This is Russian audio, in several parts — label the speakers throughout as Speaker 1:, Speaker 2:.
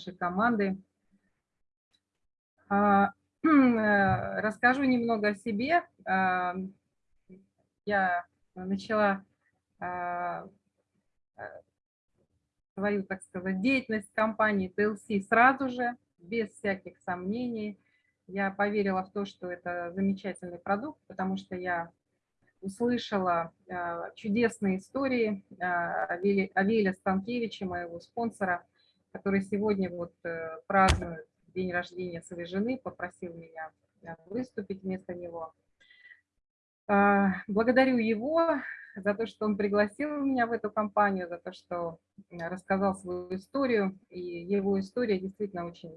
Speaker 1: нашей команды. А, расскажу немного о себе. А, я начала свою, так сказать, деятельность компании TLC сразу же, без всяких сомнений. Я поверила в то, что это замечательный продукт, потому что я услышала э, чудесные истории э, Авеля Станкевича, моего спонсора, который сегодня вот э, празднует день рождения своей жены, попросил меня выступить вместо него. Благодарю его за то, что он пригласил меня в эту компанию, за то, что рассказал свою историю. И его история действительно очень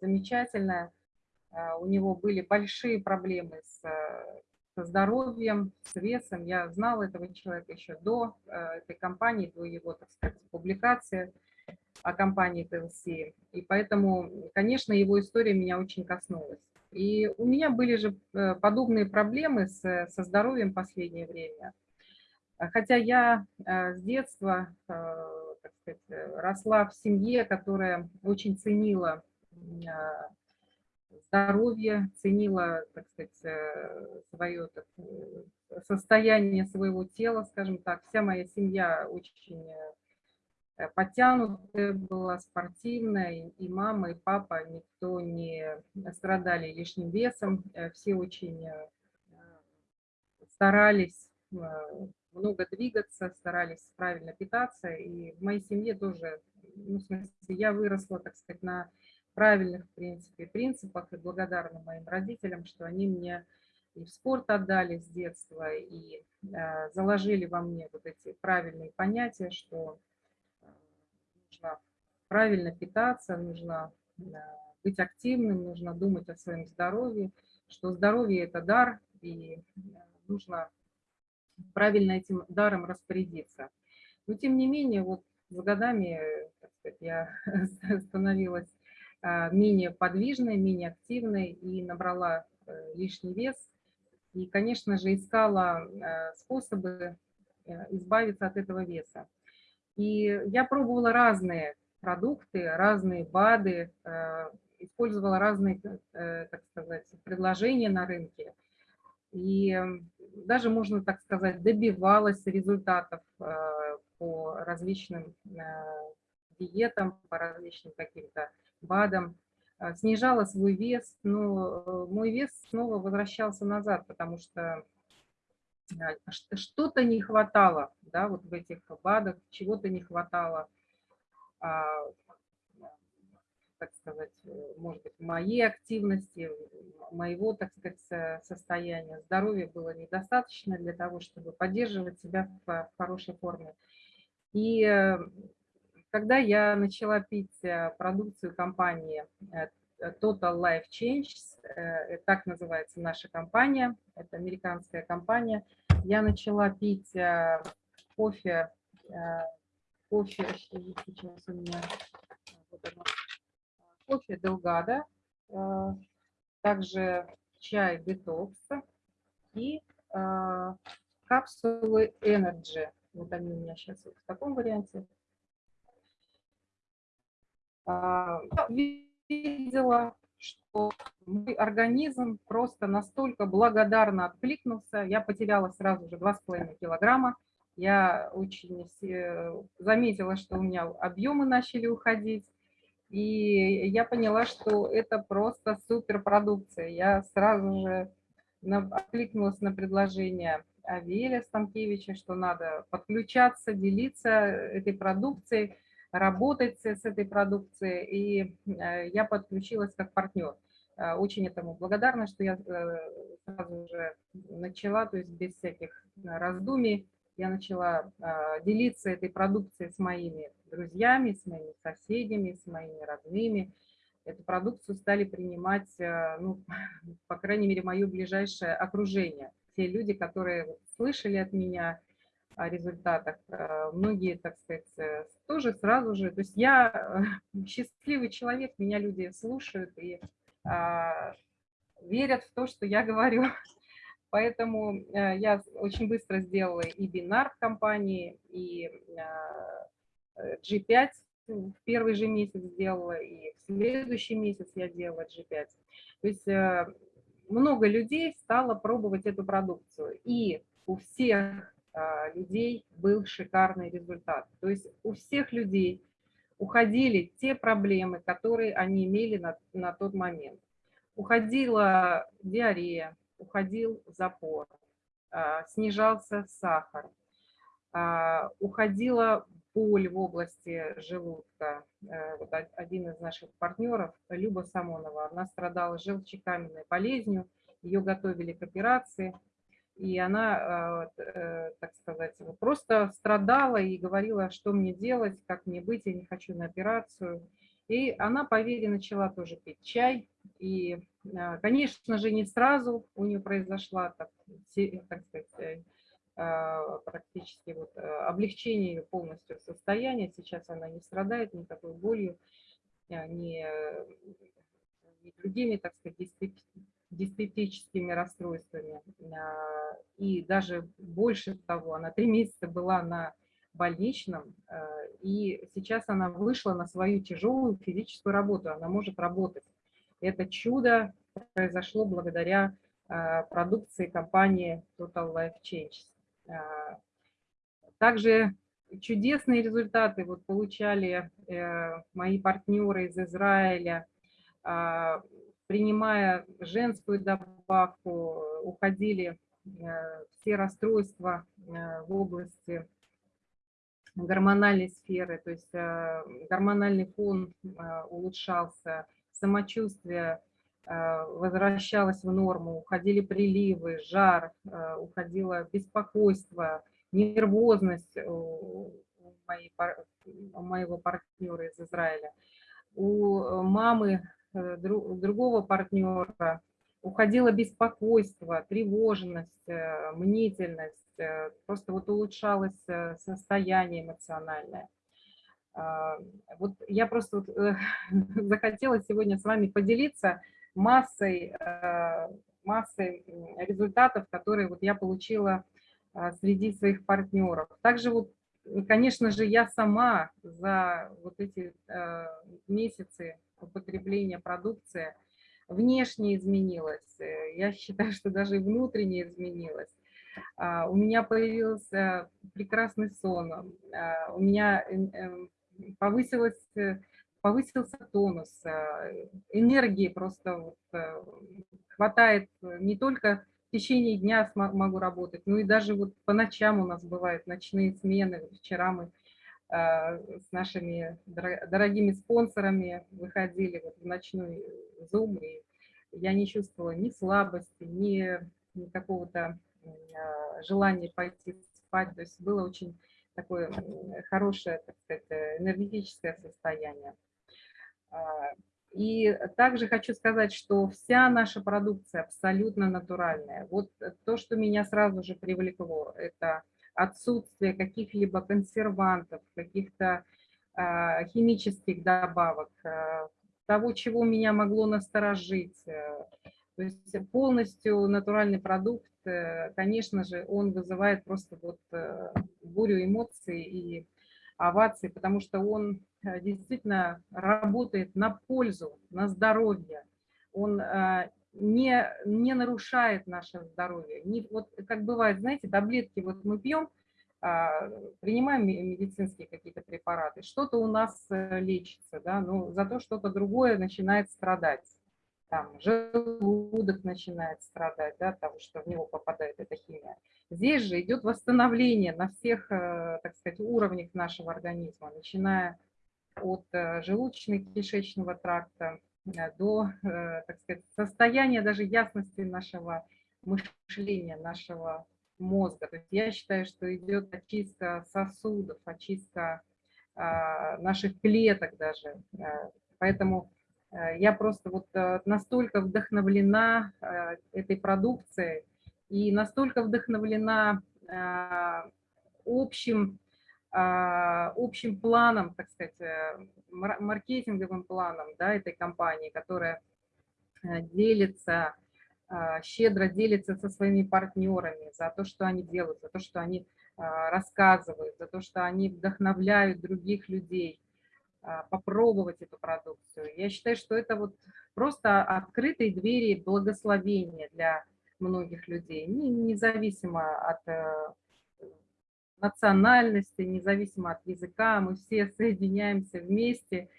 Speaker 1: замечательная. У него были большие проблемы с со здоровьем, с весом. Я знала этого человека еще до э, этой компании, до его, так сказать, публикации о компании TLC. И поэтому, конечно, его история меня очень коснулась. И у меня были же э, подобные проблемы с, со здоровьем в последнее время. Хотя я э, с детства так сказать, росла в семье, которая очень ценила здоровье, ценила, так сказать, э, свое так, э, состояние своего тела, скажем так. Вся моя семья очень э, подтянутая была, спортивная, и мама, и папа, никто не страдали лишним весом, все очень старались много двигаться, старались правильно питаться, и в моей семье тоже, ну, в смысле, я выросла, так сказать, на правильных, в принципе, принципах и благодарна моим родителям, что они мне и в спорт отдали с детства, и э, заложили во мне вот эти правильные понятия, что э, правильно питаться, нужно э, быть активным, нужно думать о своем здоровье, что здоровье – это дар, и э, нужно правильно этим даром распорядиться. Но тем не менее, вот с годами так сказать, я становилась а, менее подвижной, менее активной и набрала э, лишний вес. И, конечно же, искала э, способы э, избавиться от этого веса. И я пробовала разные продукты, разные БАДы, использовала разные, так сказать, предложения на рынке. И даже, можно так сказать, добивалась результатов по различным диетам, по различным каким-то БАДом, а, снижала свой вес, но э, мой вес снова возвращался назад, потому что что-то не хватало, да, вот в этих БАДах, чего-то не хватало, так сказать, может быть, моей активности, моего, так сказать, состояния. Здоровья было недостаточно для того, чтобы поддерживать себя в хорошей форме. И э, когда я начала пить э, продукцию компании э, Total Life Change, э, так называется наша компания, это американская компания, я начала пить кофе, кофе, сейчас у меня, вот оно, кофе Делгада, также чай детокс и капсулы Energy. Вот они у меня сейчас вот в таком варианте. А, видела, что мой организм просто настолько благодарно откликнулся. Я потеряла сразу же 2,5 килограмма. Я очень заметила, что у меня объемы начали уходить. И я поняла, что это просто суперпродукция. Я сразу же откликнулась на предложение Авеля Станкевича, что надо подключаться, делиться этой продукцией работать с этой продукцией, и э, я подключилась как партнер. Э, очень этому благодарна, что я э, сразу же начала, то есть без всяких раздумий, я начала делиться этой продукцией с моими друзьями, с моими соседями, с моими родными. Эту продукцию стали принимать, ну, по крайней мере, мое ближайшее окружение. Те люди, которые слышали от меня, о результатах. Э, многие, так сказать, э, тоже сразу же. То есть я э, счастливый человек, меня люди слушают и а, верят в то, что я говорю. Поэтому я очень быстро сделала и бинар в компании, и G5 в первый же месяц сделала, и в следующий месяц я делала G5. То есть э, много людей стало пробовать эту продукцию, и у всех людей был шикарный результат. То есть у всех людей уходили те проблемы, которые они имели на, на тот момент. Уходила диарея, уходил запор, а, снижался сахар, а, уходила боль в области желудка. Э, вот один из наших партнеров, Люба Самонова, она страдала желчекаменной болезнью, ее готовили к операции, и она, э, э, так сказать, просто страдала и говорила, что мне делать, как мне быть, я не хочу на операцию. И она по начала тоже пить чай. И, конечно же, не сразу у нее произошла, так, так сказать, а, практически вот э, облегчение ее полностью состояния. Сейчас она не страдает никакой болью, а, ни, ни другими, так сказать, диспептическими расстройствами. А, и даже больше того, она три месяца была на больничном, и сейчас она вышла на свою тяжелую физическую работу, она может работать. Это чудо произошло благодаря продукции компании Total Life Changes. А, также чудесные результаты вот получали э, мои партнеры из Израиля, а, принимая женскую добавку, уходили э, все расстройства э, в области гормональной сферы, то есть гормональный фон улучшался, самочувствие Э, возвращалась в норму, уходили приливы, жар, э, уходило беспокойство, нервозность у, моей, у моего партнера из Израиля. У э, мамы другого партнера уходило беспокойство, тревожность, мнительность, просто вот улучшалось состояние эмоциональное. Вот я просто вот захотела сегодня с вами поделиться массой, э, массой результатов, которые вот я получила э, среди своих партнеров. Также вот, конечно же, я сама за вот эти э, месяцы употребления продукции внешне изменилась. Я считаю, что даже и внутренне изменилась. А, у меня появился прекрасный сон, а, у меня повысилась повысился тонус, э, энергии просто вот э, хватает э, не только в течение дня могу работать, но и даже вот по ночам у нас бывают ночные смены. Вчера мы с нашими дорогими спонсорами выходили вот в ночной зум, и я не чувствовала ни слабости, ни, ни какого-то желания пойти спать. То есть было очень такое хорошее, так сказать, энергетическое состояние. А, и также хочу сказать, что вся наша продукция абсолютно натуральная. Вот то, что меня сразу же привлекло, это отсутствие каких-либо консервантов, каких-то а, химических добавок, а, того, чего меня могло насторожить. Э, то есть полностью натуральный продукт, э, конечно же, он вызывает просто вот э, бурю эмоций и овации, потому что он э, действительно работает на пользу, на здоровье. Он э, не, не нарушает наше здоровье. Не, вот как бывает, знаете, таблетки вот мы пьем, а, принимаем медицинские какие-то препараты, что-то у нас э, лечится, да, но зато что-то другое начинает страдать. Там желудок начинает страдать, да, того, что в него попадает эта химия. Здесь же идет восстановление на всех, э, так сказать, уровнях нашего организма, начиная от э, желудочно-кишечного тракта э, до, так сказать, состояния даже ясности нашего мышления, нашего мозга. То есть я считаю, что идет очистка сосудов, очистка наших клеток даже. Поэтому я просто вот настолько вдохновлена этой продукцией, и настолько вдохновлена общим, общим планом, так сказать, э, маркетинговым планом да, этой компании, которая э, делится, щедро делится со своими партнерами за то, что они делают, за то, что они рассказывают, за то, что они вдохновляют других людей. А, попробовать эту продукцию. Я считаю, что это вот просто открытые двери благословения для многих людей, независимо от э, национальности, независимо от языка, мы все соединяемся вместе.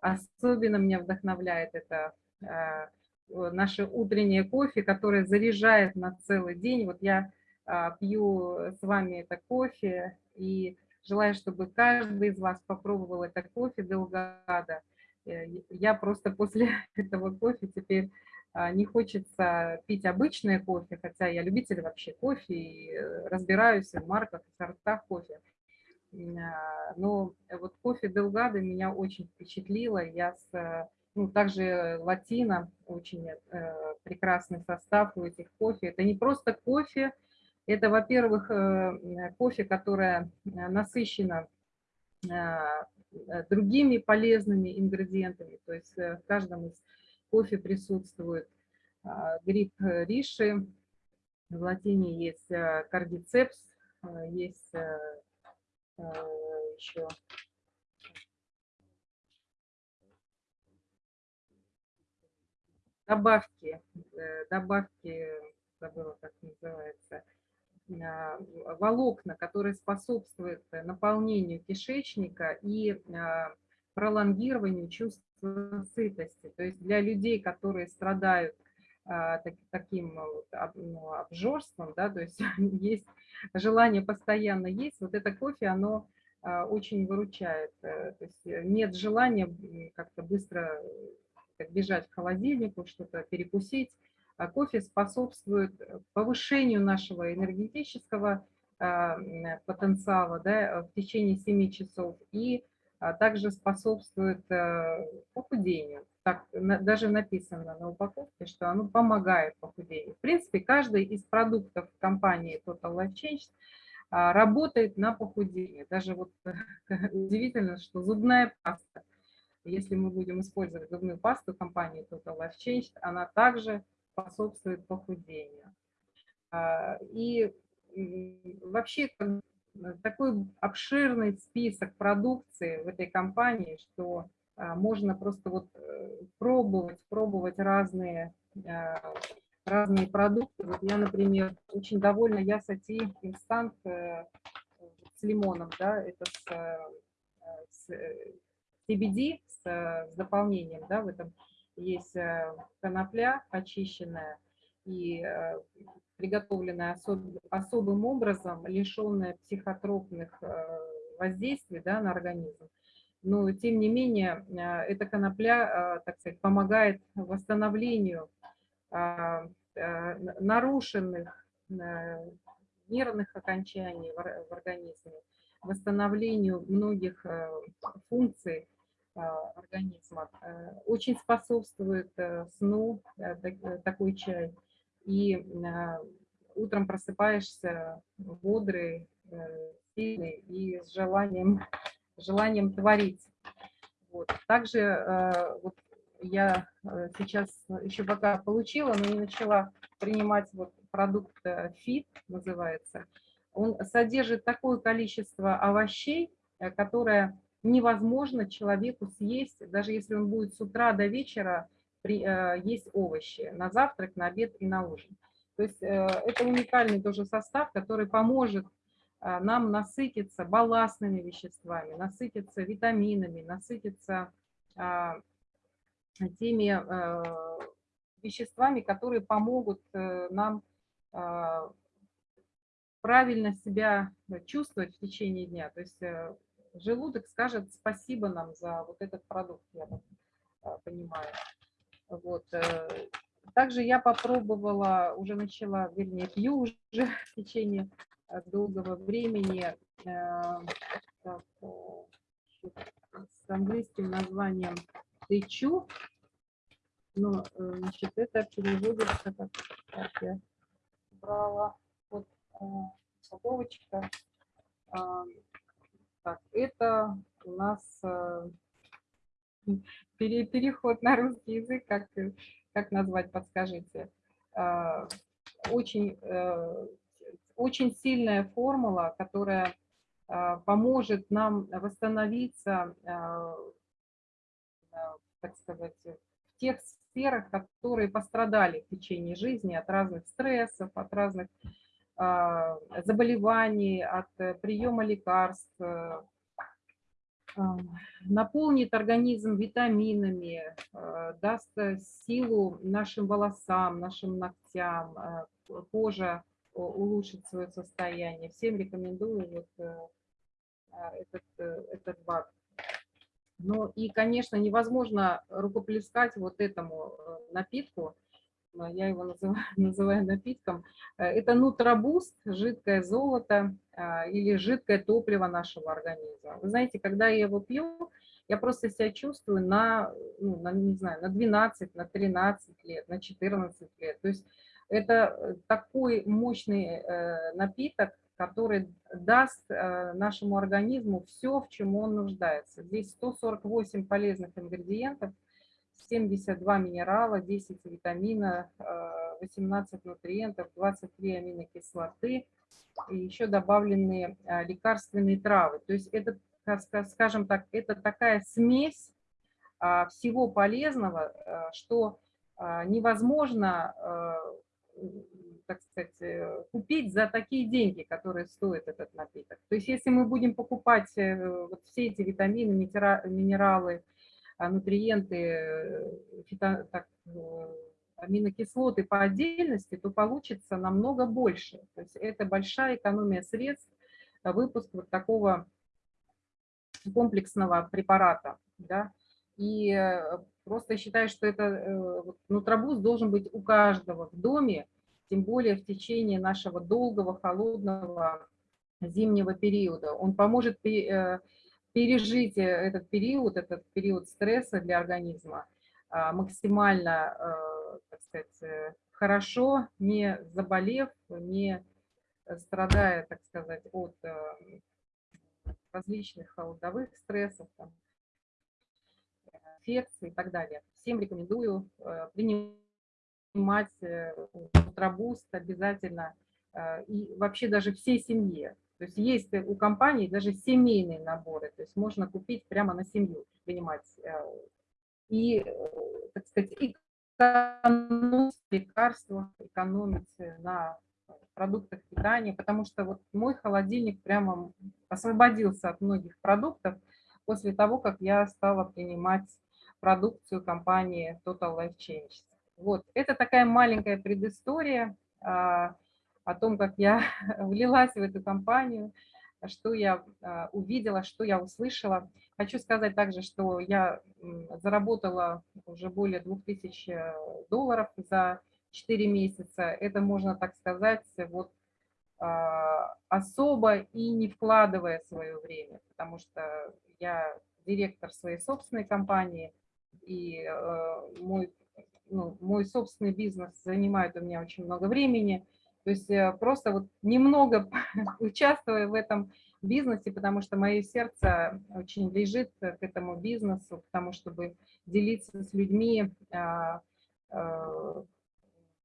Speaker 1: Особенно меня вдохновляет это э, наше утреннее кофе, которое заряжает на целый день. Вот я а, пью с вами это кофе и желаю, чтобы каждый из вас попробовал это кофе Делгада. Э, я просто после этого кофе теперь а, не хочется пить обычное кофе, хотя я любитель вообще кофе и э, разбираюсь в марках и сортах кофе. А, но вот кофе Делгада меня очень впечатлило. Я с, ну, также латино, очень э, прекрасный состав у этих кофе. Это не просто кофе, это, во-первых, э, кофе, которое насыщено другими полезными ингредиентами. То есть в каждом из кофе присутствует гриб риши, в латине есть кардицепс, есть еще добавки, э, добавки, забыла, как называется, волокна, которые способствуют наполнению кишечника и пролонгированию чувства сытости. То есть для людей, которые страдают а, так, таким ну, обжорством, да, то есть есть желание постоянно есть, вот это кофе, оно а, очень выручает. Э, то есть нет желания как-то быстро как бежать к холодильнику, что-то перекусить. А кофе способствует повышению нашего энергетического а, потенциала да, в течение 7 часов и а также способствует э, похудению. Так даже написано на упаковке, что оно помогает похудению. В принципе, каждый из продуктов компании Total Life Change работает на похудение. Даже вот удивительно, что зубная паста, если мы будем использовать зубную пасту компании Total Life Change, она также способствует похудению. А, и вообще Э, такой обширный список продукции в этой компании, что а, можно просто вот э, пробовать, пробовать разные, а, разные продукты. Вот я, например, очень довольна Ясати инстант э, с лимоном, да, это с, с CBD, с, с дополнением, да, в этом есть конопля очищенная, и приготовленная особ, особым образом, лишенная психотропных э, воздействий да, на организм. Но, тем не менее, э, эта конопля, э, так сказать, помогает восстановлению нарушенных нервных окончаний в организме, восстановлению многих функций организма. Очень способствует сну такой чай и а, утром просыпаешься бодрый, э, сильный и с желанием, желанием творить. Вот. Также э, вот я э, сейчас еще пока получила, но не начала принимать вот продукт FIT, называется. Он содержит такое количество овощей, которое невозможно человеку съесть, даже если он будет с утра до вечера при, э, есть овощи на завтрак, на обед и на ужин. То есть э, это уникальный тоже состав, который поможет э, нам насытиться балластными веществами, насытиться витаминами, насытиться теми веществами, которые помогут нам правильно себя чувствовать в течение дня. То есть желудок скажет спасибо нам за вот этот продукт, я понимаю. Вот. Э, также я попробовала, уже начала, вернее, пью уже в течение э, долгого времени э, так, с английским названием тычу. Но, значит, это переводится, как, как я брала, вот упаковочка. Так, это у нас переход на русский язык, как, как назвать, подскажите. А, очень, э, очень сильная формула, которая поможет нам восстановиться так сказать, в тех сферах, которые пострадали в течение жизни от разных стрессов, от разных заболеваний, от приема лекарств, наполнит организм витаминами, даст силу нашим волосам, нашим ногтям, кожа улучшит свое состояние. Всем рекомендую вот э, а, этот, э, этот БАД. Ну и, конечно, невозможно рукоплескать вот этому э, напитку, я его называю, называю напитком. Это нутробуст, жидкое золото а, или жидкое топливо нашего организма. Вы знаете, когда я его пью, я просто себя чувствую на, ну, на, не знаю, на 12, на 13 лет, на 14 лет. То есть это э, такой мощный э, напиток, который даст э, нашему организму все, в чем он нуждается. Здесь 148 полезных ингредиентов, 72 минерала, 10 витамина, 18 нутриентов, 23 аминокислоты и еще добавленные лекарственные травы. То есть это, скажем так, это такая смесь а, всего полезного, что невозможно так сказать, э, купить за такие деньги, которые стоит этот напиток. То есть если мы будем покупать э, вот все эти витамины, минералы, нутриенты, э, фито, так, аминокислоты по отдельности, то получится намного больше. То есть это большая экономия средств, выпуск вот такого комплексного препарата. Да? И просто считаю, что это нутробуз должен быть у каждого в доме, тем более в течение нашего долгого, холодного зимнего периода. Он поможет э, пережить э, этот период, этот период стресса для организма а, максимально, э, так сказать, хорошо, не заболев, не страдая, так сказать, от различных холодовых стрессов, там, инфекций и так далее. Всем рекомендую принимать принимать тробуст э, обязательно э, и вообще даже всей семье. То есть есть у компании даже семейные наборы, то есть можно купить прямо на семью, принимать. Э, и, так сказать, экономить лекарства, экономить на продуктах питания, потому что вот мой холодильник прямо освободился от многих продуктов после того, как я стала принимать продукцию компании Total Life Change. Вот, это такая маленькая предыстория а, о том, как я влилась в эту компанию, что я а, увидела, что я услышала. Хочу сказать также, что я заработала уже более 2000 э, долларов за 4 месяца. Это можно так сказать, вот а, особо и не вкладывая свое время, потому что я директор своей собственной компании, и э, мой ну, мой собственный бизнес занимает у меня очень много времени. То есть э, просто вот немного участвуя в этом бизнесе, потому что мое сердце очень лежит к этому бизнесу, потому чтобы делиться с людьми, а, а,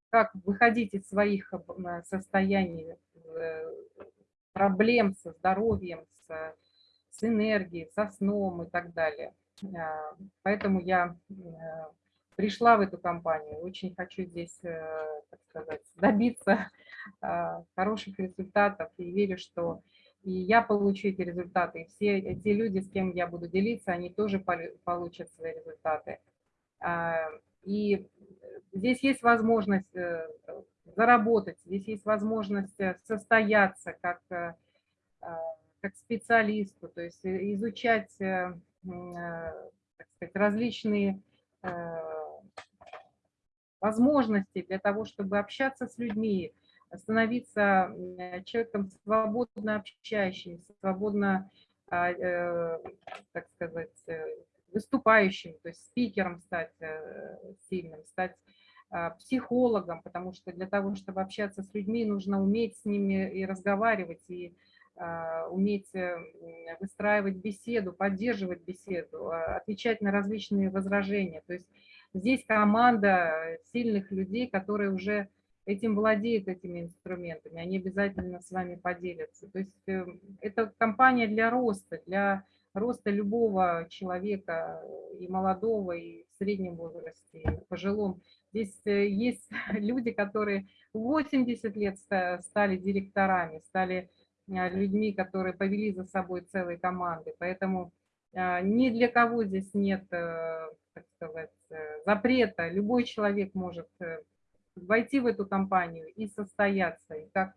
Speaker 1: как выходить из своих э, состояний, э, проблем со здоровьем, с, с энергией, со сном и так далее. А, поэтому я пришла в эту компанию. Очень хочу здесь, э, так сказать, добиться э, хороших результатов и верю, что и я получу эти результаты, и все эти люди, с кем я буду делиться, они тоже получат свои результаты. А, и здесь есть возможность э, заработать, здесь есть возможность состояться как, как специалисту, то есть изучать так сказать, различные возможностей для того, чтобы общаться с людьми, становиться человеком свободно общающимся, свободно, а, э, так сказать, э, выступающим, то есть спикером стать э, сильным, стать а, психологом, потому что для того, чтобы общаться с людьми, нужно уметь с ними и разговаривать, и а, уметь выстраивать беседу, поддерживать беседу, отвечать на различные возражения. То есть Здесь команда сильных людей, которые уже этим владеют, этими инструментами, они обязательно с вами поделятся. То есть э, это компания для роста, для роста любого человека, и молодого, и в среднем возрасте, и в пожилом. Здесь э, есть люди, которые 80 лет стали директорами, стали а, людьми, которые повели за собой целые команды. Поэтому а, ни для кого здесь нет, э, так сказать, э, запрета. Любой человек может войти в эту компанию и состояться, и как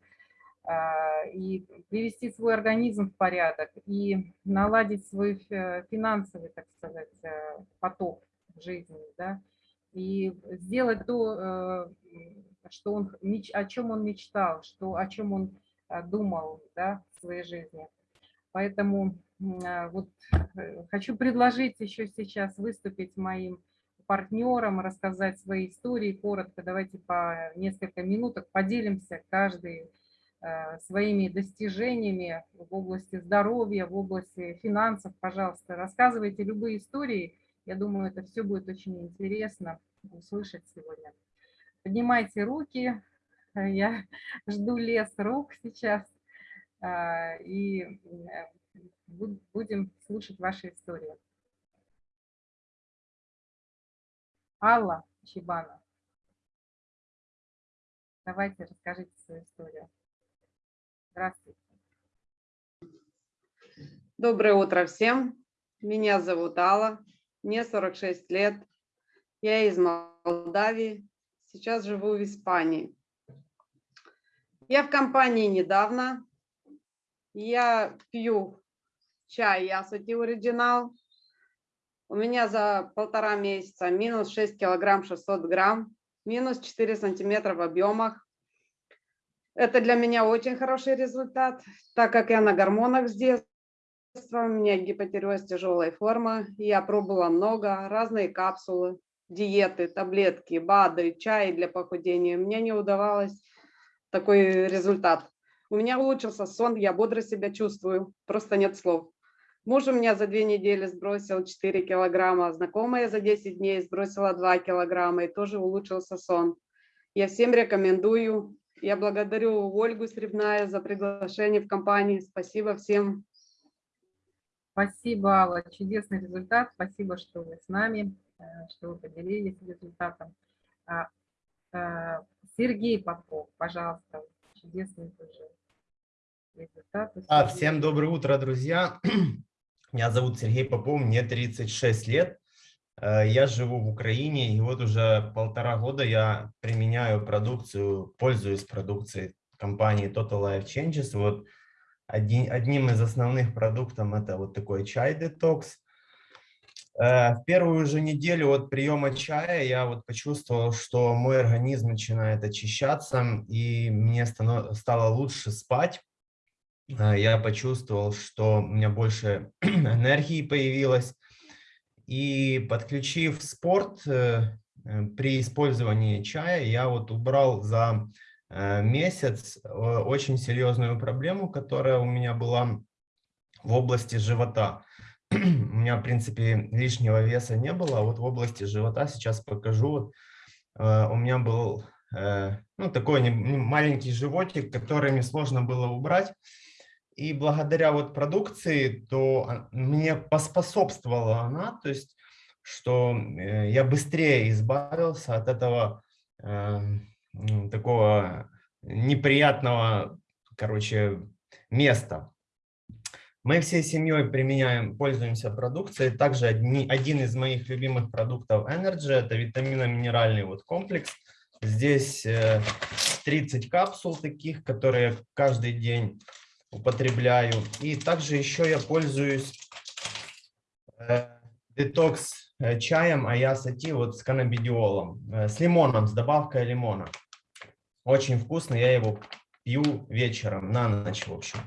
Speaker 1: а, и привести свой организм в порядок, и наладить свой финансовый, так сказать, э, поток жизни, да, и сделать то, э, что он, о чем он мечтал, что, о чем он э, думал да, в своей жизни. Поэтому вот хочу предложить еще сейчас выступить моим партнерам, рассказать свои истории коротко. Давайте по несколько минуток поделимся каждый Э, своими достижениями в области здоровья, в области финансов, пожалуйста, рассказывайте любые истории. Я думаю, это все будет очень интересно услышать сегодня. Поднимайте руки, я жду лес рук сейчас, э, и э, будем слушать ваши истории. Алла Чебана, давайте расскажите свою историю. Здравствуйте.
Speaker 2: Доброе утро всем. Меня зовут Алла, мне 46 лет. Я из Молдавии, сейчас живу в Испании. Я в компании недавно. Я пью чай Ясути Оригинал. У меня за полтора месяца минус 6 килограмм 600 грамм, минус 4 сантиметра в объемах. Это для меня очень хороший результат, так как я на гормонах с детства, у меня гипотереоз тяжелой формы, я пробовала много, разные капсулы, диеты, таблетки, БАДы, чай для похудения. Мне не удавалось такой результат. У меня улучшился сон, я бодро себя чувствую, просто нет слов. Муж у меня за две недели сбросил 4 килограмма, знакомая за 10 дней сбросила 2 килограмма и тоже улучшился сон. Я всем рекомендую я благодарю Ольгу Сребная за приглашение в компанию. Спасибо всем.
Speaker 1: Спасибо, Алла. Чудесный результат. Спасибо, что вы с нами, э, что вы поделились результатом. А, э, Сергей Попов, пожалуйста. Чудесный тоже
Speaker 3: А, всем доброе утро, друзья. Меня зовут Сергей Попов, мне 36 лет. Э, я живу в Украине, и вот уже полтора года я применяю продукцию, пользуюсь продукцией компании Total Life Changes. Вот один, одним из основных продуктов это вот такой чай Detox. Э, в первую же неделю от приема чая я вот почувствовал, что мой организм начинает очищаться, и мне стало лучше спать. Э, я почувствовал, что у меня больше энергии появилось, и подключив спорт э, э, при использовании чая, я вот убрал за э, месяц очень серьезную проблему, которая у меня была в области живота. У меня, в принципе, лишнего веса не было, а вот в области живота сейчас покажу. У меня был ну, такой маленький животик, который мне сложно было убрать. И благодаря вот продукции, то мне поспособствовала она, то есть, что э, я быстрее избавился от этого э, такого неприятного, короче, места. Мы всей семьей применяем, пользуемся продукцией. Также одни, один из моих любимых продуктов Energy – это витаминно-минеральный вот комплекс. Здесь 30 э, капсул таких, которые каждый день употребляю. И также еще я пользуюсь э, детокс э, чаем Аясати вот с каннабидиолом, э, с лимоном, с добавкой лимона. Очень вкусно, я его пью вечером, на ночь, в общем.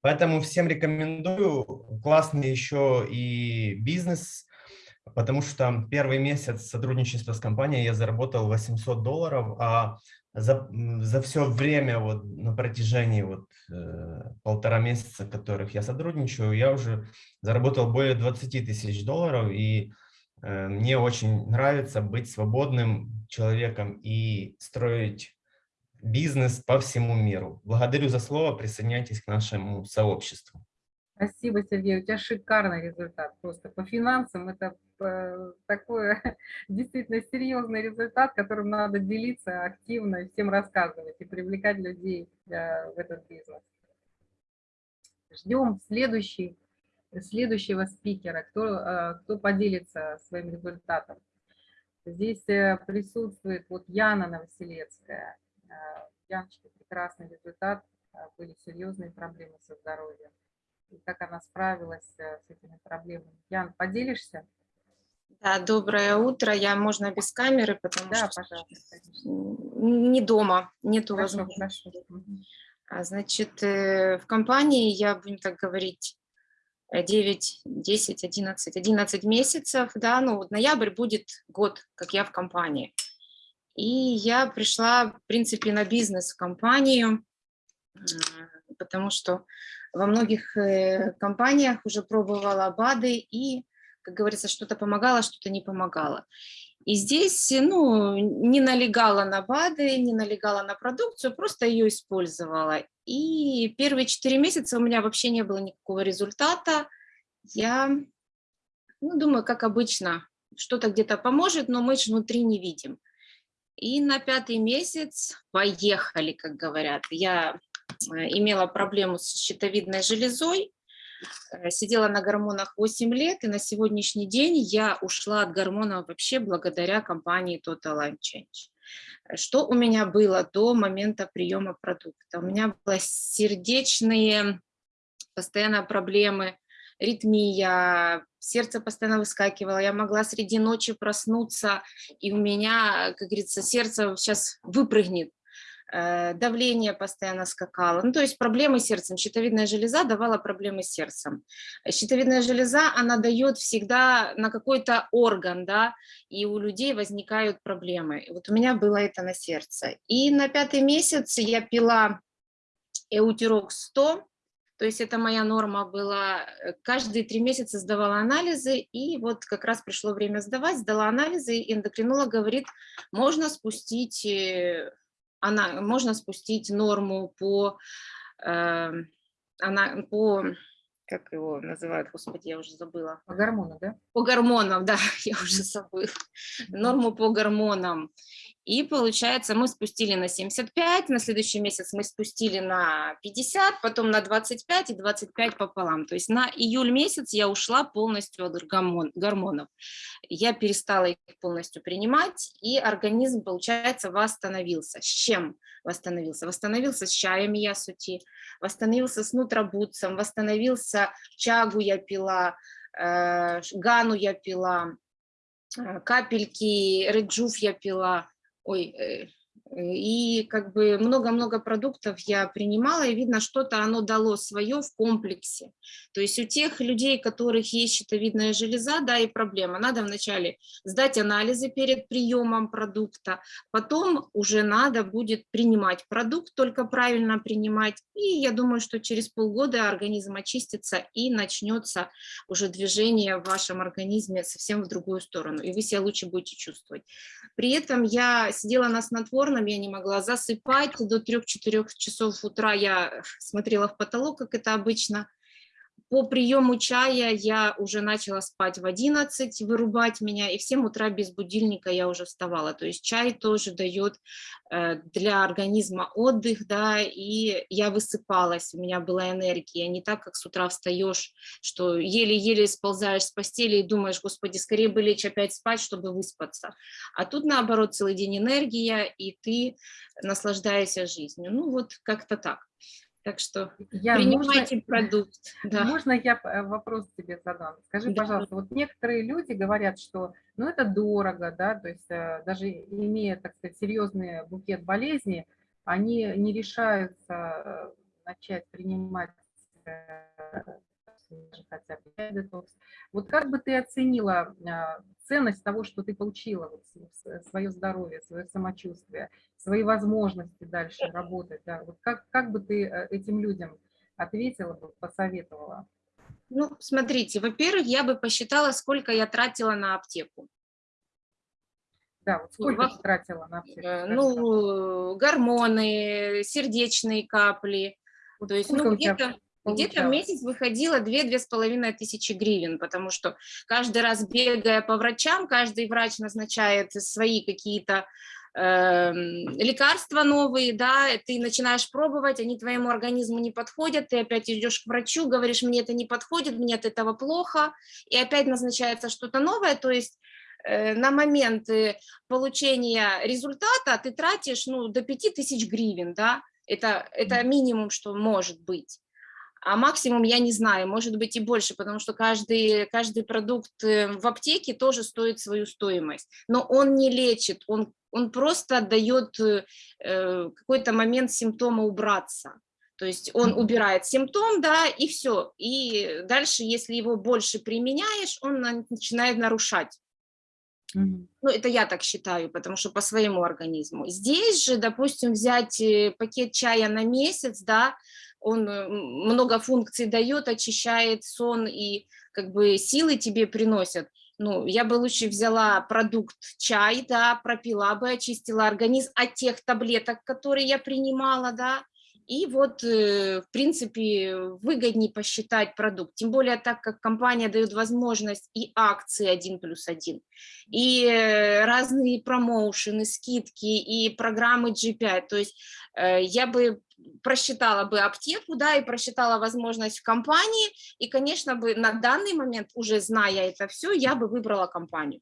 Speaker 3: Поэтому всем рекомендую. Классный еще и бизнес, потому что первый месяц сотрудничества с компанией я заработал 800 долларов, а за, за все время, вот на протяжении вот, э, полтора месяца, которых я сотрудничаю, я уже заработал более 20 тысяч долларов, и э, мне очень нравится быть свободным человеком и строить бизнес по всему миру. Благодарю за слово, присоединяйтесь к нашему сообществу.
Speaker 1: Спасибо, Сергей. У тебя шикарный результат. Просто по финансам это э, такой действительно серьезный результат, которым надо делиться активно и всем рассказывать и привлекать людей э, в этот бизнес. Ждем следующий, следующего спикера, кто, э, кто поделится своим результатом. Здесь присутствует вот Яна Новоселецкая. Яночка, прекрасный результат, были серьезные проблемы со здоровьем как она справилась э, с этими проблемами. Ян, поделишься?
Speaker 4: Да, доброе утро. Я, можно без камеры, потому
Speaker 1: да,
Speaker 4: что
Speaker 1: пожалуйста,
Speaker 4: не дома, нету
Speaker 1: хорошо,
Speaker 4: возможности.
Speaker 1: хорошо.
Speaker 4: А, Значит, э, в компании я, будем так говорить, 9, 10, 11, 11 месяцев, да, ну вот ноябрь будет год, как я в компании. И я пришла, в принципе, на бизнес в компанию, потому что во многих э, компаниях уже пробовала БАДы и, как говорится, что-то помогало, что-то не помогало. И здесь, ну, не налегала на БАДы, не налегала на продукцию, просто ее использовала. И первые четыре месяца у меня вообще не было никакого результата. Я, ну, думаю, как обычно, что-то где-то поможет, но мы же внутри не видим. И на пятый месяц поехали, как говорят. Я Э, имела проблему с щитовидной железой, э, сидела на гормонах 8 лет, и на сегодняшний день я ушла от гормонов вообще благодаря компании Total Line Change. Что у меня было до момента приема продукта? У меня были сердечные постоянно проблемы, ритмия, сердце постоянно выскакивало, я могла среди ночи проснуться, и у меня, как говорится, сердце сейчас выпрыгнет давление постоянно скакало. Ну, то есть проблемы с сердцем. Щитовидная железа давала проблемы с сердцем. Щитовидная железа, она дает всегда на какой-то орган, да, и у людей возникают проблемы. Вот у меня было это на сердце. И на пятый месяц я пила Эутирок 100, то есть это моя норма была. Каждые три месяца сдавала анализы, и вот как раз пришло время сдавать, сдала анализы, и эндокринолог говорит, можно спустить э, она, можно спустить норму по, э, она, по, как его называют, господи, я уже забыла.
Speaker 1: По гормонам, да?
Speaker 4: По гормонам, да, я уже забыла. Норму по гормонам. И получается, мы спустили на 75, на следующий месяц мы спустили на 50, потом на 25 и 25 пополам. То есть на июль месяц я ушла полностью от гормонов. Я перестала их полностью принимать, и организм, получается, восстановился. С чем восстановился? Восстановился с чаем я сути, восстановился с нутробутцем, восстановился чагу я пила, э, гану я пила, э, капельки, реджуф я пила, ой, э, и как бы много-много продуктов я принимала, и видно, что-то оно дало свое в комплексе. То есть у тех людей, у которых есть щитовидная железа, да, и проблема. Надо вначале сдать анализы перед приемом продукта, потом уже надо будет принимать продукт, только правильно принимать. И я думаю, что через полгода организм очистится и начнется уже движение в вашем организме совсем в другую сторону, и вы себя лучше будете чувствовать. При этом я сидела на снотворном, я не могла засыпать, до 3-4 часов утра я смотрела в потолок, как это обычно, по приему чая я уже начала спать в 11, вырубать меня, и в 7 утра без будильника я уже вставала. То есть чай тоже дает э, для организма отдых, да, и я высыпалась, у меня была энергия, не так, как с утра встаешь, что еле-еле сползаешь с постели и думаешь, господи, скорее бы лечь опять спать, чтобы выспаться. А тут, наоборот, целый день энергия, и ты наслаждаешься жизнью. Ну, вот как-то так. Так что я, принимайте можно, продукт.
Speaker 1: Да. Можно я э, вопрос тебе задам? Скажи, да. пожалуйста, вот некоторые люди говорят, что ну это дорого, да, то есть э, даже имея, так сказать, серьезный букет болезней, они не решаются э, начать принимать хотя бы детокс. Вот как бы ты оценила ценность того, что ты получила, вот, свое здоровье, свое самочувствие, свои возможности дальше работать. Да? Вот как, как бы ты э, этим людям ответила, посоветовала?
Speaker 4: Ну, смотрите, во-первых, я бы посчитала, сколько я тратила на аптеку.
Speaker 1: Да, вот сколько ты тратила на аптеку?
Speaker 4: Э, ну, гормоны, сердечные капли.
Speaker 1: Вот То есть, ну, где-то
Speaker 4: Где-то в месяц выходило 2-2,5 тысячи гривен, потому что каждый раз бегая по врачам, каждый врач назначает свои какие-то эм, лекарства новые, да, ты начинаешь пробовать, они твоему организму не подходят, ты опять идешь к врачу, говоришь, мне это не подходит, мне от этого плохо, и опять назначается что-то новое, то есть э, на момент э, получения результата ты тратишь ну, до 5000 гривен, да, это, это минимум, что может быть. А максимум я не знаю, может быть и больше, потому что каждый, каждый продукт э, в аптеке тоже стоит свою стоимость. Но он не лечит, он, он просто дает э, э, какой-то момент симптома убраться. То есть он убирает симптом, да, и все. И дальше, если его больше применяешь, он на- начинает нарушать.
Speaker 1: Мгм.
Speaker 4: Ну, это я так считаю, потому что по своему организму. Здесь же, допустим, взять э, пакет чая на месяц, да, он э, много функций дает, очищает сон и как бы силы тебе приносят. Ну, я бы лучше взяла продукт чай, да, пропила бы, очистила организм от тех таблеток, которые я принимала, да, и вот, э, в принципе, выгоднее посчитать продукт. Тем более, так как компания дает возможность и акции 1 плюс 1, и э, разные промоушены, скидки, и программы G5. То есть я бы просчитала бы аптеку, да, и просчитала возможность в компании, и, конечно, бы на данный момент, уже зная это все, я бы выбрала компанию.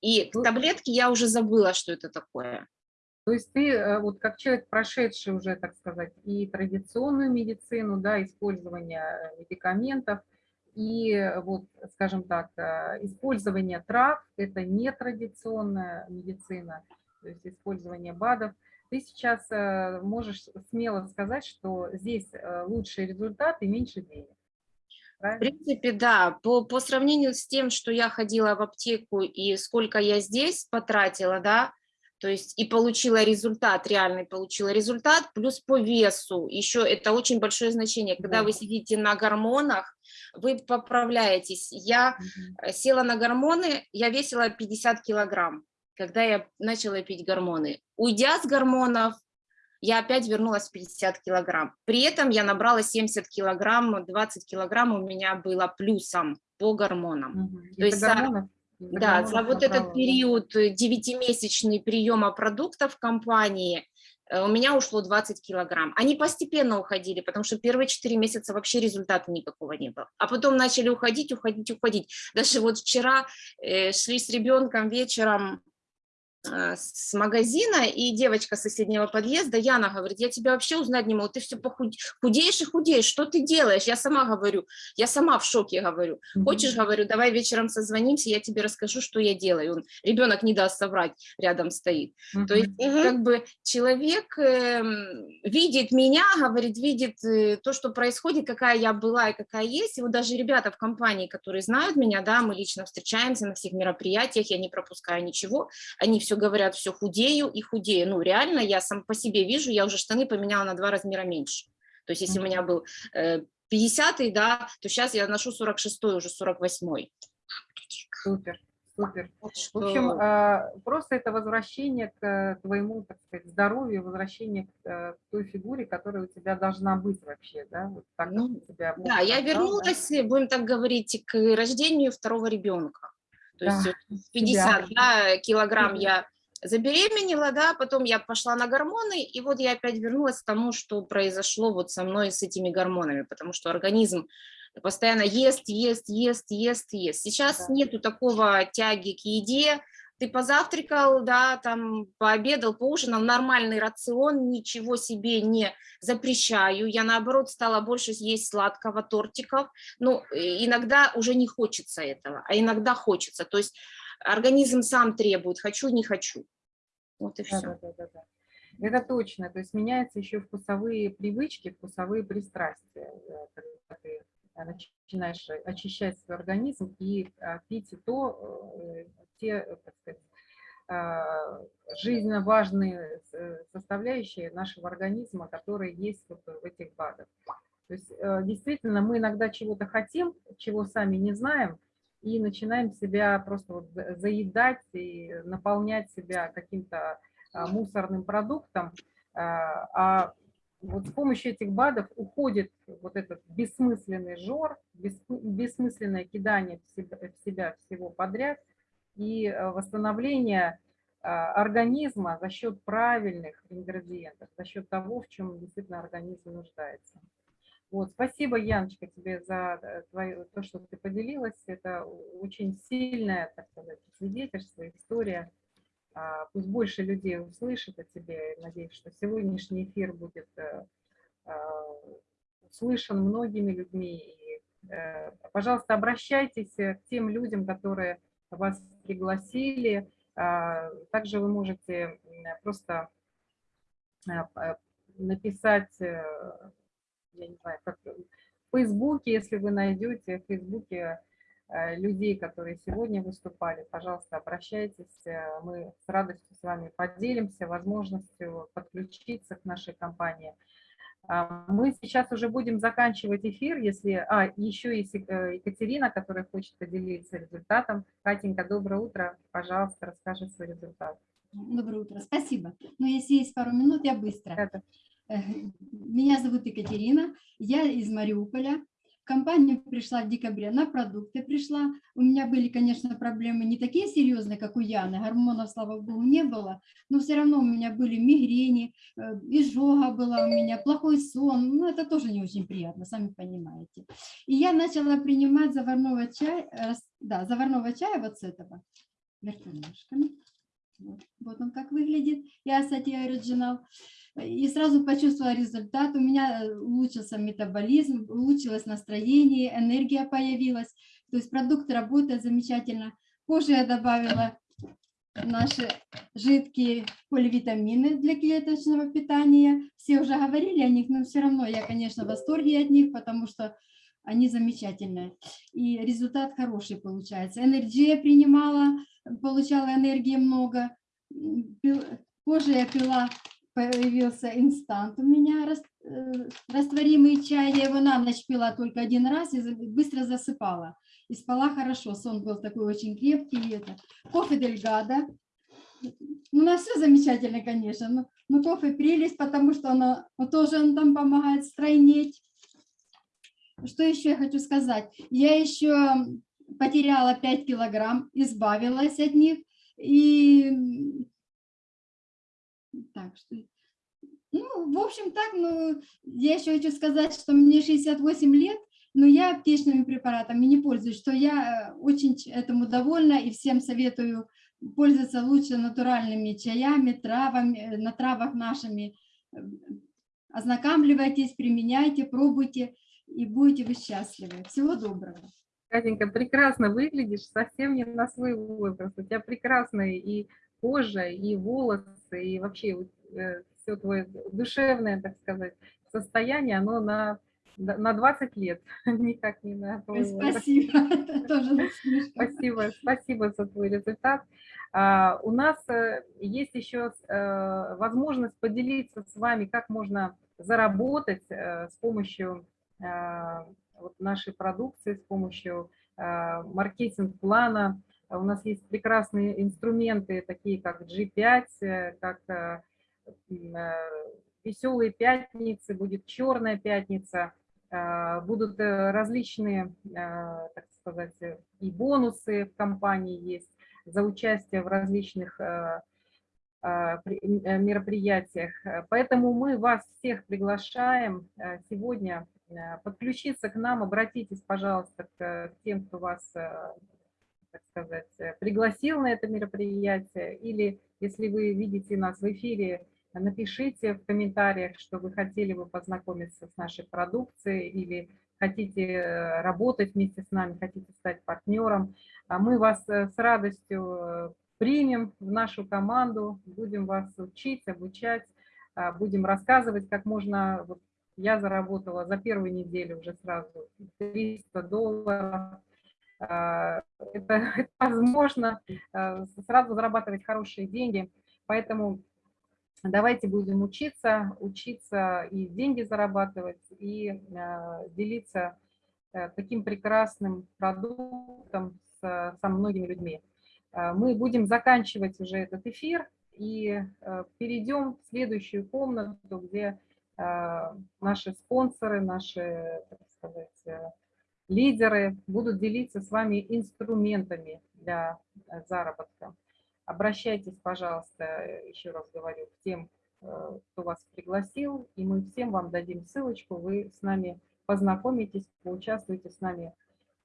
Speaker 4: И
Speaker 1: Ну,
Speaker 4: таблетки я уже забыла, что это такое.
Speaker 1: То есть ты, э, вот как человек, прошедший уже, так сказать, и традиционную медицину, да, использование э, медикаментов, и вот, скажем так, э, использование трав, это нетрадиционная медицина, то есть использование БАДов. Ты сейчас э, можешь смело сказать, что здесь э, лучший результат и меньше денег.
Speaker 4: В
Speaker 1: Правильно?
Speaker 4: принципе, да, по, по сравнению с тем, что я ходила в аптеку и сколько я здесь потратила, да, то есть и получила результат, реальный получила результат, плюс по весу, еще это очень большое значение, когда
Speaker 1: Да.
Speaker 4: вы сидите на гормонах, вы поправляетесь. Я э, села на гормоны, я весила 50 килограмм, когда я начала пить гормоны. Уйдя с гормонов, я опять вернулась в 50 килограмм. При этом я набрала 70 килограмм, 20 килограмм у меня было плюсом по гормонам.
Speaker 1: Мгм.
Speaker 4: То есть за-
Speaker 1: гормонов? Из-за
Speaker 4: Да, за вот этот
Speaker 1: набрала,
Speaker 4: период э, девятимесячный приема продуктов в компании э, у меня ушло 20 килограмм. Они постепенно уходили, потому что первые 4 месяца вообще результата никакого не было. А потом начали уходить, уходить, уходить. Даже вот вчера э, шли с ребенком вечером э, с магазина, и девочка с соседнего подъезда, Яна, говорит, я тебя вообще узнать не могу, ты все худеешь и худеешь, что ты делаешь? Я сама говорю, я сама в шоке говорю. Хочешь, говорю, давай вечером созвонимся, я тебе расскажу, что я делаю. Он, ребенок не даст соврать, рядом стоит. То есть, как бы человек эм, видит меня, говорит, видит э, то, что происходит, какая я была и какая есть. И вот даже ребята в компании, которые знают меня, да, мы лично встречаемся на всех мероприятиях, я не пропускаю ничего, они все говорят, все худею и худею. Ну, реально, я сам по себе вижу, я уже штаны поменяла на два размера меньше. То есть, если у меня был э, 50 да, то сейчас я ношу 46 уже 48
Speaker 1: Супер, супер.
Speaker 4: Вот
Speaker 1: В общем,
Speaker 4: что-
Speaker 1: а, просто это возвращение к э, твоему, так сказать, здоровью, возвращение к э, к той фигуре, которая у тебя должна быть вообще, да? Вот так,
Speaker 4: Ну,
Speaker 1: тебя
Speaker 4: Да, я
Speaker 1: да?
Speaker 4: вернулась, э, будем так говорить, к рождению второго ребенка. То
Speaker 1: Да,
Speaker 4: есть э,
Speaker 1: себя.
Speaker 4: 50 да, килограмм я забеременела, да, потом я пошла на гормоны, и вот я опять вернулась к тому, что произошло вот со мной с этими гормонами, потому что организм постоянно ест, ест, ест, ест, ест. Сейчас
Speaker 1: Да.
Speaker 4: нету такого тяги к еде, ты позавтракал, да, там пообедал, поужинал, нормальный рацион, ничего себе не запрещаю. Я, наоборот, стала больше есть сладкого, тортиков. Ну, иногда уже не хочется этого, а иногда хочется. То есть организм сам требует, хочу, не хочу. Вот и все.
Speaker 1: Это точно. То есть меняются еще вкусовые привычки, вкусовые пристрастия. Когда ты начинаешь очищать свой организм и а, пить то, э, те, э, так сказать, а, жизненно важные составляющие нашего организма, которые есть вот в этих БАДах. То есть э, действительно мы иногда чего-то хотим, чего сами не знаем, и начинаем себя просто вот за- заедать и наполнять себя каким-то а, мусорным продуктом, а а вот с помощью этих БАДов уходит вот этот бессмысленный жор, бессмы- бессмысленное кидание в себя, в себя всего подряд и э, восстановление а, организма за счет правильных ингредиентов, за счет того, в чем действительно организм нуждается. Вот, спасибо, Яночка, тебе за э, твое, то, что ты поделилась. Это очень сильное, так сказать, свидетельство, история. А, Пусть больше людей услышит о тебе. Надеюсь, что сегодняшний эфир будет э, а, услышан многими людьми. И, э, Пожалуйста, обращайтесь к тем людям, которые вас пригласили. А, Также вы можете просто написать, э, я не знаю, как в Фейсбуке, если вы найдете в Фейсбуке э, людей, которые сегодня выступали, пожалуйста, обращайтесь. э, Мы с радостью с вами поделимся возможностью подключиться к нашей компании. А, Мы сейчас уже будем заканчивать эфир, если... А, еще есть э, Екатерина, которая хочет поделиться результатом. Катенька, доброе утро. Пожалуйста, расскажи свой результат.
Speaker 5: Доброе утро, спасибо. Но если есть пару минут, я быстро.
Speaker 1: Это
Speaker 5: Э, Меня зовут Екатерина, я из Мариуполя. В компанию пришла в декабре, на продукты пришла. У меня были, конечно, проблемы не такие серьезные, как у Яны, гормонов, слава богу, не было, но все равно у меня были мигрени, э, изжога была у меня, плохой сон, ну это тоже не очень приятно, сами понимаете. И я начала принимать заварного чая, да, заварного чая вот с этого, вертолежками. Вот, вот он как выглядит, я кстати, оригинал. И сразу почувствовала результат. У меня э, улучшился метаболизм, улучшилось настроение, энергия появилась. То есть продукт работает замечательно. Позже я добавила наши жидкие поливитамины для клеточного питания. Все уже говорили о них, но все равно я, конечно, в восторге от них, потому что они замечательные. И результат хороший получается. Энергия принимала, получала энергии много. Позже я пила, появился инстант у меня, э, растворимый чай. Я его на ночь пила только один раз и быстро засыпала. И спала хорошо, сон был такой очень крепкий. это. Кофе Дельгада. Ну, на все замечательно, конечно. Но, но кофе прелесть, потому что оно, тоже он там помогает стройнеть. Что еще я хочу сказать? Я еще потеряла 5 килограмм, избавилась от них. И так, что... Ну, в общем, так, ну, я еще хочу сказать, что мне 68 лет, но я аптечными препаратами не пользуюсь, что я э, очень этому довольна и всем советую пользоваться лучше натуральными чаями, травами, э, на травах нашими. Ознакомливайтесь, применяйте, пробуйте, и будете вы счастливы. Всего доброго.
Speaker 1: Катенька, прекрасно выглядишь, совсем не на свой возраст. У тебя прекрасная и кожа, и волосы, и вообще все твое душевное, так сказать, состояние, оно на, на 20 лет, никак не на.
Speaker 5: Спасибо. Тоже.
Speaker 1: Спасибо, спасибо за твой результат. А, У нас э, есть еще э, возможность поделиться с вами, как можно заработать э, с помощью э, нашей продукции, с помощью э, маркетинг-плана. У нас есть прекрасные инструменты, такие как G5, э, как э, э, веселые пятницы, будет черная пятница, будут различные, так сказать, и бонусы в компании есть за участие в различных при- мероприятиях. Поэтому мы вас всех приглашаем сегодня подключиться к нам, обратитесь, пожалуйста, к тем, кто вас, так сказать, э, пригласил на это мероприятие, или если вы видите нас в эфире, напишите в комментариях, что вы хотели бы познакомиться с нашей продукцией или хотите э, работать вместе с нами, хотите стать партнером. А Мы вас э, с радостью примем в нашу команду, будем вас учить, обучать, а, будем рассказывать, как можно... Вот я заработала за первую неделю уже сразу 300 долларов. А, Это, это возможно э, сразу зарабатывать хорошие деньги, поэтому давайте будем учиться, учиться и деньги зарабатывать, и э, делиться э, таким прекрасным продуктом с, со многими людьми. Мы будем заканчивать уже этот эфир и перейдем в следующую комнату, где наши спонсоры, наши, так сказать, э, лидеры будут делиться с вами инструментами для э, заработка. Обращайтесь, пожалуйста, еще раз говорю, к тем, э, кто вас пригласил, и мы всем вам дадим ссылочку, вы с нами познакомитесь, поучаствуйте с нами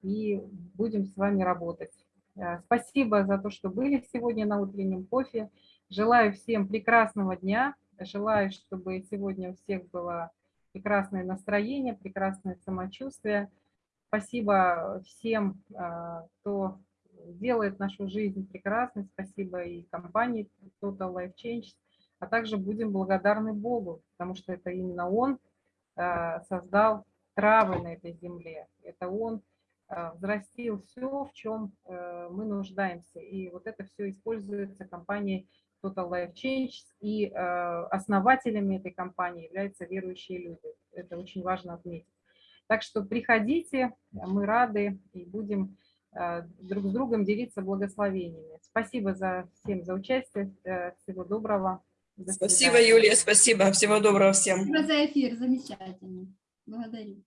Speaker 1: и будем с вами работать. Э, Спасибо за то, что были сегодня на утреннем кофе. Желаю всем прекрасного дня. Желаю, чтобы сегодня у всех было прекрасное настроение, прекрасное самочувствие. Спасибо всем, э, кто делает нашу жизнь прекрасной. Спасибо и компании Total Life Change. А также будем благодарны Богу, потому что это именно Он э, создал травы на этой земле. Это Он э, взрастил все, в чем э, мы нуждаемся. И вот это все используется компанией Total Life Change. И э, основателями этой компании являются верующие люди. Это очень важно отметить. Так что приходите, мы рады и будем э, друг с другом делиться благословениями. Спасибо за всем за участие. э, Всего доброго. До
Speaker 6: Спасибо. Юлия, спасибо. Всего доброго всем.
Speaker 5: Спасибо за эфир, замечательно. Благодарю.